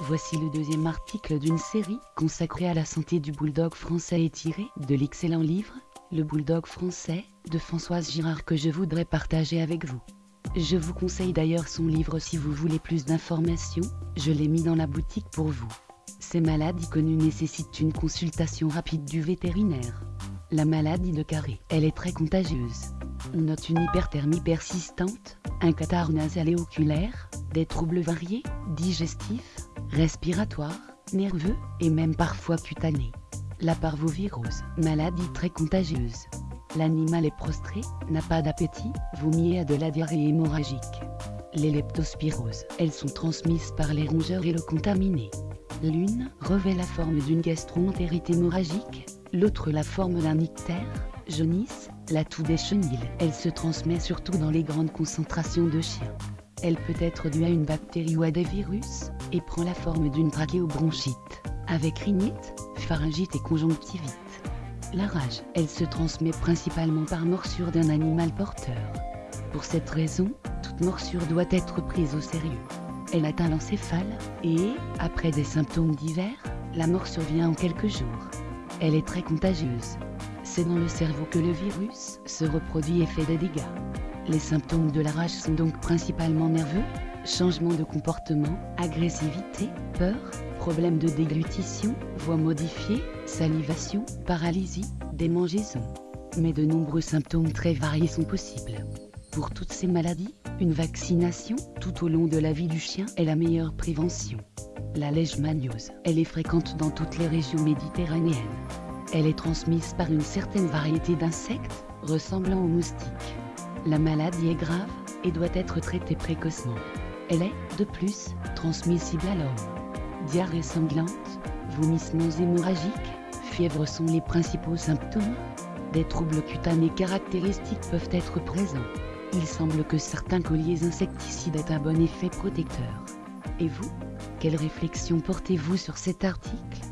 Voici le deuxième article d'une série consacrée à la santé du bulldog français et tiré de l'excellent livre Le bulldog français de Françoise Girard que je voudrais partager avec vous. Je vous conseille d'ailleurs son livre si vous voulez plus d'informations, je l'ai mis dans la boutique pour vous. Ces maladies connues nécessitent une consultation rapide du vétérinaire. La maladie de Carré, elle est très contagieuse. On note une hyperthermie persistante, un catarrhe nasal et oculaire, des troubles variés, digestifs, respiratoires, nerveux et même parfois cutanés. La parvovirose, maladie très contagieuse. L'animal est prostré, n'a pas d'appétit, vomit et a de la diarrhée hémorragique. Les leptospiroses, elles sont transmises par les rongeurs et le contaminé. L'une revêt la forme d'une gastroentérite hémorragique, l'autre la forme d'un ictère, jaunisse, la toux des chenilles. Elle se transmet surtout dans les grandes concentrations de chiens. Elle peut être due à une bactérie ou à des virus, et prend la forme d'une trachéobronchite, avec rhinite, pharyngite et conjonctivite. La rage, elle se transmet principalement par morsure d'un animal porteur. Pour cette raison, toute morsure doit être prise au sérieux. Elle atteint l'encéphale, et, après des symptômes divers, la mort survient en quelques jours. Elle est très contagieuse. C'est dans le cerveau que le virus se reproduit et fait des dégâts. Les symptômes de la rage sont donc principalement nerveux, changement de comportement, agressivité, peur, problème de déglutition, voix modifiée, salivation, paralysie, démangeaison. Mais de nombreux symptômes très variés sont possibles. Pour toutes ces maladies, une vaccination tout au long de la vie du chien est la meilleure prévention. La leishmaniose, elle est fréquente dans toutes les régions méditerranéennes. Elle est transmise par une certaine variété d'insectes, ressemblant aux moustiques. La maladie est grave et doit être traitée précocement. Elle est, de plus, transmissible à l'homme. Diarrhée sanglante, vomissements hémorragiques, fièvre sont les principaux symptômes. Des troubles cutanés caractéristiques peuvent être présents. Il semble que certains colliers insecticides aient un bon effet protecteur. Et vous Quelle réflexion portez-vous sur cet article?